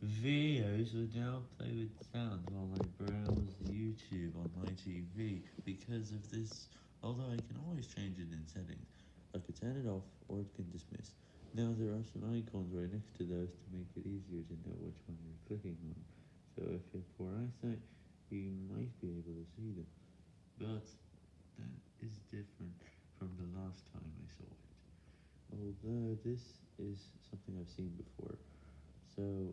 Videos would now play with sound while I browse YouTube on my TV because of this, although I can always change it in settings. I could turn it off or it can dismiss. Now there are some icons right next to those to make it easier to know which one you're clicking on. So if you have poor eyesight, you might be able to see them. But that is different from the last time I saw it. Although this is something I've seen before. So